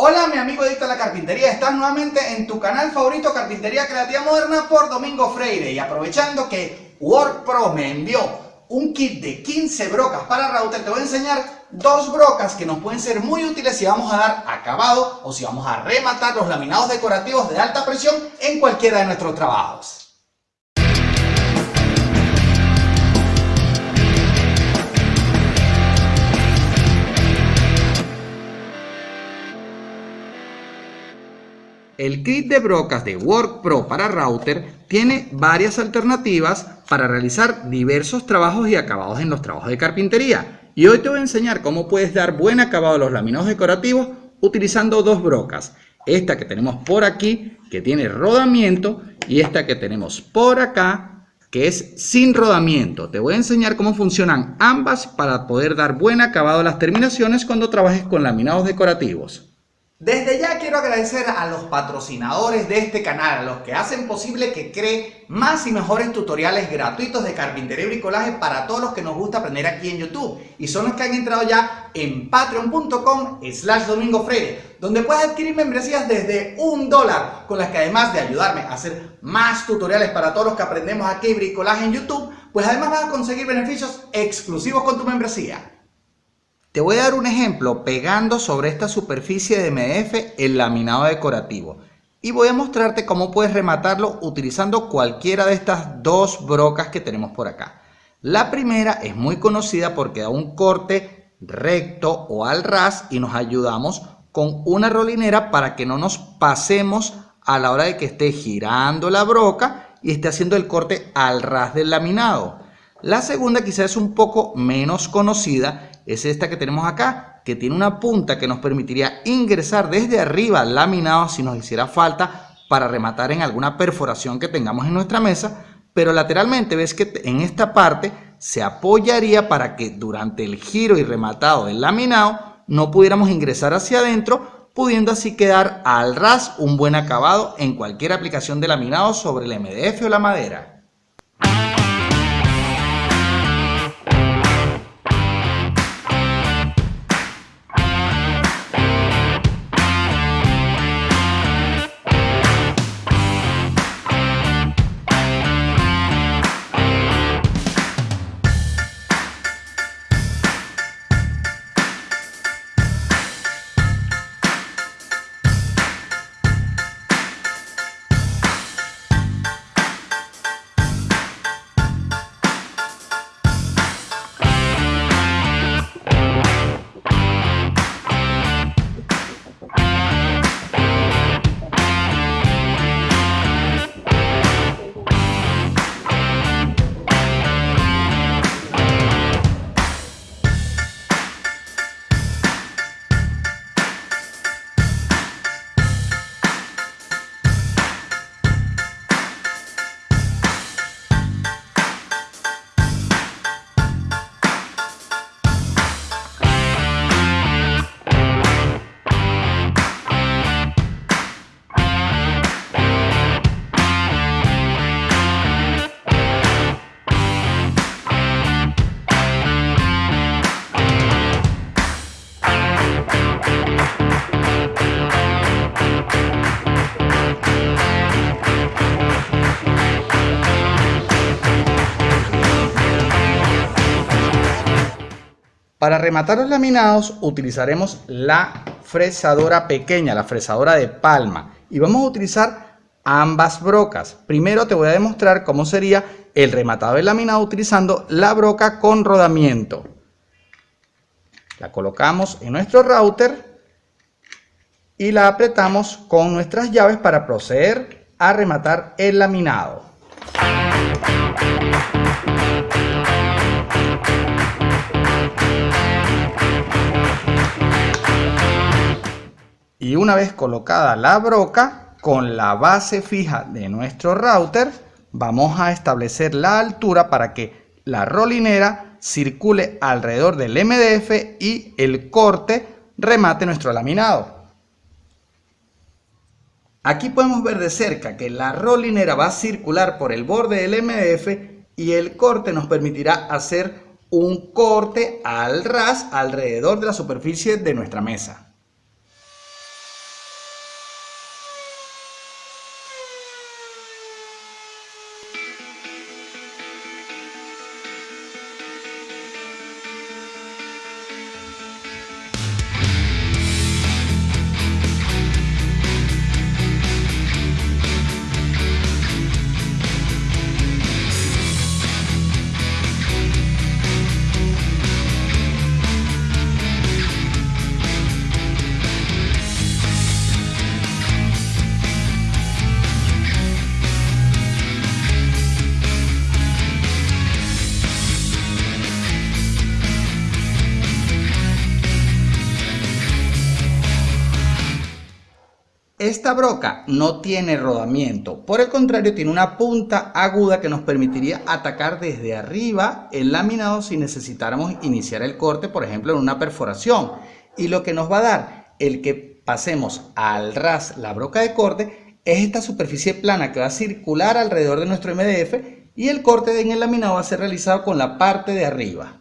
Hola mi amigo adicto a la carpintería, estás nuevamente en tu canal favorito Carpintería Creativa Moderna por Domingo Freire y aprovechando que WorkPro me envió un kit de 15 brocas para router, te voy a enseñar dos brocas que nos pueden ser muy útiles si vamos a dar acabado o si vamos a rematar los laminados decorativos de alta presión en cualquiera de nuestros trabajos. El kit de brocas de WorkPro para router tiene varias alternativas para realizar diversos trabajos y acabados en los trabajos de carpintería. Y hoy te voy a enseñar cómo puedes dar buen acabado a los laminados decorativos utilizando dos brocas. Esta que tenemos por aquí, que tiene rodamiento, y esta que tenemos por acá, que es sin rodamiento. Te voy a enseñar cómo funcionan ambas para poder dar buen acabado a las terminaciones cuando trabajes con laminados decorativos. Desde ya quiero agradecer a los patrocinadores de este canal, a los que hacen posible que cree más y mejores tutoriales gratuitos de carpintería y bricolaje para todos los que nos gusta aprender aquí en YouTube. Y son los que han entrado ya en patreon.com slash domingo freire, donde puedes adquirir membresías desde un dólar, con las que además de ayudarme a hacer más tutoriales para todos los que aprendemos aquí bricolaje en YouTube, pues además vas a conseguir beneficios exclusivos con tu membresía. Te voy a dar un ejemplo pegando sobre esta superficie de MDF el laminado decorativo y voy a mostrarte cómo puedes rematarlo utilizando cualquiera de estas dos brocas que tenemos por acá. La primera es muy conocida porque da un corte recto o al ras y nos ayudamos con una rolinera para que no nos pasemos a la hora de que esté girando la broca y esté haciendo el corte al ras del laminado. La segunda quizás es un poco menos conocida es esta que tenemos acá, que tiene una punta que nos permitiría ingresar desde arriba al laminado si nos hiciera falta para rematar en alguna perforación que tengamos en nuestra mesa, pero lateralmente ves que en esta parte se apoyaría para que durante el giro y rematado del laminado no pudiéramos ingresar hacia adentro, pudiendo así quedar al ras un buen acabado en cualquier aplicación de laminado sobre el MDF o la madera. Para rematar los laminados utilizaremos la fresadora pequeña, la fresadora de palma. Y vamos a utilizar ambas brocas. Primero te voy a demostrar cómo sería el rematado del laminado utilizando la broca con rodamiento. La colocamos en nuestro router y la apretamos con nuestras llaves para proceder a rematar el laminado. Y una vez colocada la broca, con la base fija de nuestro router, vamos a establecer la altura para que la rolinera circule alrededor del MDF y el corte remate nuestro laminado. Aquí podemos ver de cerca que la rolinera va a circular por el borde del MDF y el corte nos permitirá hacer un corte al ras alrededor de la superficie de nuestra mesa. Esta broca no tiene rodamiento, por el contrario tiene una punta aguda que nos permitiría atacar desde arriba el laminado si necesitáramos iniciar el corte, por ejemplo en una perforación. Y lo que nos va a dar el que pasemos al ras la broca de corte es esta superficie plana que va a circular alrededor de nuestro MDF y el corte en el laminado va a ser realizado con la parte de arriba.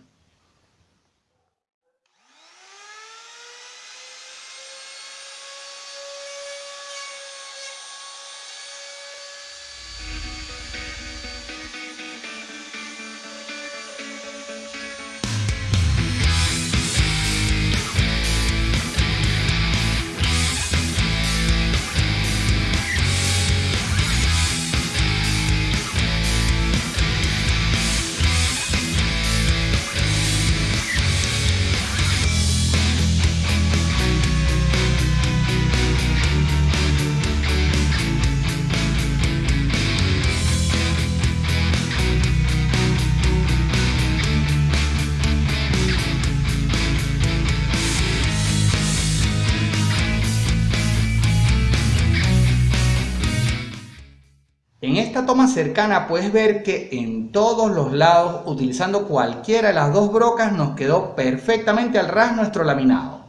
Esta toma cercana puedes ver que en todos los lados, utilizando cualquiera de las dos brocas, nos quedó perfectamente al ras nuestro laminado.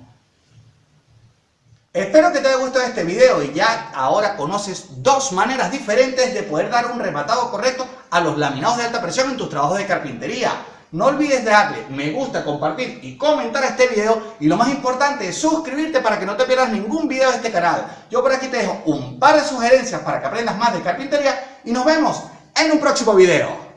Espero que te haya gustado este video y ya ahora conoces dos maneras diferentes de poder dar un rematado correcto a los laminados de alta presión en tus trabajos de carpintería. No olvides darle me gusta, compartir y comentar este video y lo más importante es suscribirte para que no te pierdas ningún video de este canal. Yo por aquí te dejo un par de sugerencias para que aprendas más de carpintería y nos vemos en un próximo video.